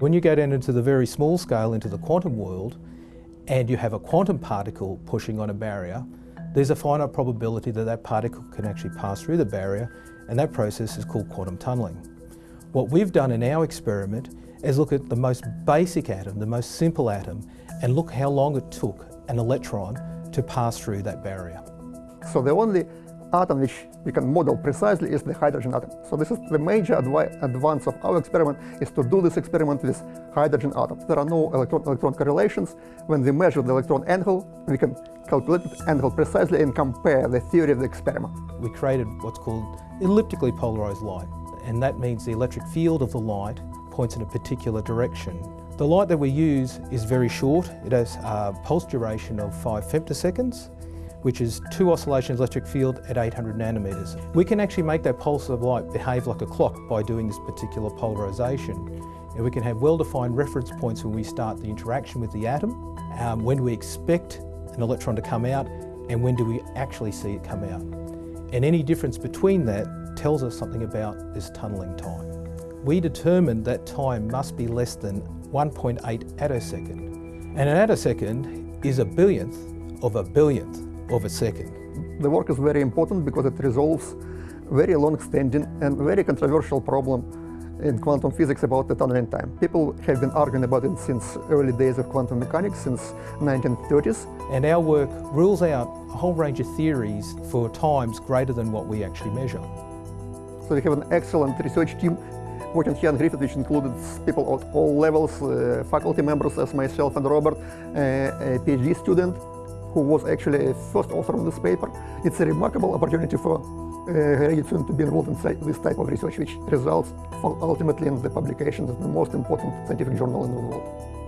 When you go down into the very small scale, into the quantum world, and you have a quantum particle pushing on a barrier, there's a finite probability that that particle can actually pass through the barrier, and that process is called quantum tunnelling. What we've done in our experiment is look at the most basic atom, the most simple atom, and look how long it took an electron to pass through that barrier. So the only atom which we can model precisely is the hydrogen atom. So this is the major advance of our experiment is to do this experiment with hydrogen atoms. There are no electron-electron correlations. When we measure the electron angle, we can calculate the angle precisely and compare the theory of the experiment. We created what's called elliptically polarized light, and that means the electric field of the light points in a particular direction. The light that we use is very short. It has a pulse duration of 5 femtoseconds, which is two oscillations electric field at 800 nanometers. We can actually make that pulse of light behave like a clock by doing this particular polarization. And we can have well-defined reference points when we start the interaction with the atom, um, when we expect an electron to come out, and when do we actually see it come out. And any difference between that tells us something about this tunnelling time. We determined that time must be less than 1.8 attosecond. And an attosecond is a billionth of a billionth of a second. The work is very important because it resolves very long-standing and very controversial problem in quantum physics about the tunneling time. People have been arguing about it since early days of quantum mechanics, since 1930s. And our work rules out a whole range of theories for times greater than what we actually measure. So we have an excellent research team working here on Griffith, which included people at all levels, uh, faculty members as myself and Robert, uh, a PhD student, who was actually a first author of this paper. It's a remarkable opportunity for uh, to be involved in this type of research, which results ultimately in the publication of the most important scientific journal in the world.